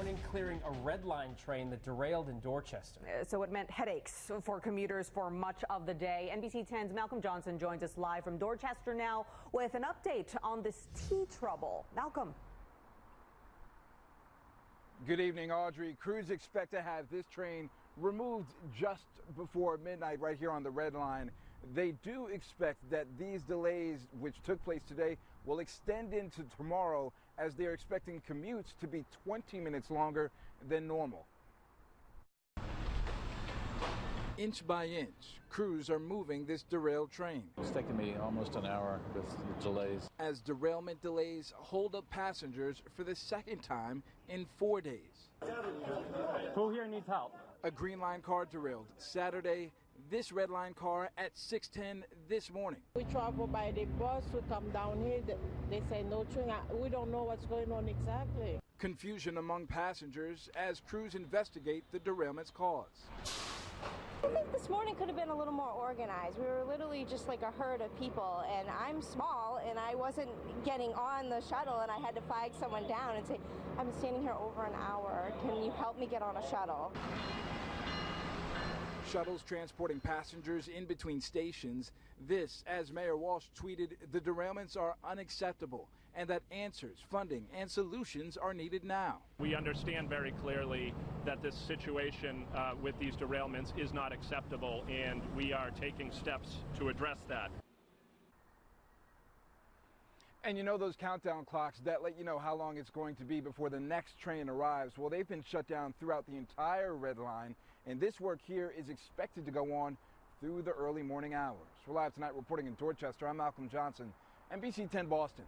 morning clearing a red line train that derailed in Dorchester. Uh, So it meant headaches for commuters for much of the day. NBC 10's Malcolm Johnson joins us live from Dorchester now with an update on this T trouble. Malcolm. Good evening, Audrey. Crews expect to have this train removed just before midnight right here on the red line. They do expect that these delays, which took place today, will extend into tomorrow as they're expecting commutes to be 20 minutes longer than normal. Inch by inch, crews are moving this derailed train It's taken me almost an hour with the delays. as derailment delays hold up passengers for the second time in four days. Who here needs help? A Green Line car derailed Saturday, this Red Line car at 610 this morning. We travel by the bus, we come down here, they say no train. Uh, we don't know what's going on exactly. Confusion among passengers as crews investigate the derailment's cause. I think this morning could have been a little more organized. We were literally just like a herd of people, and I'm small, and I wasn't getting on the shuttle, and I had to flag someone down and say, I've been standing here over an hour. Can you help me get on a shuttle? Shuttles transporting passengers in between stations. This, as Mayor Walsh tweeted, the derailments are unacceptable and that answers, funding, and solutions are needed now. We understand very clearly that this situation uh, with these derailments is not acceptable, and we are taking steps to address that. And you know those countdown clocks that let you know how long it's going to be before the next train arrives? Well, they've been shut down throughout the entire red line, and this work here is expected to go on through the early morning hours. We're live tonight reporting in Dorchester. I'm Malcolm Johnson, NBC 10 Boston.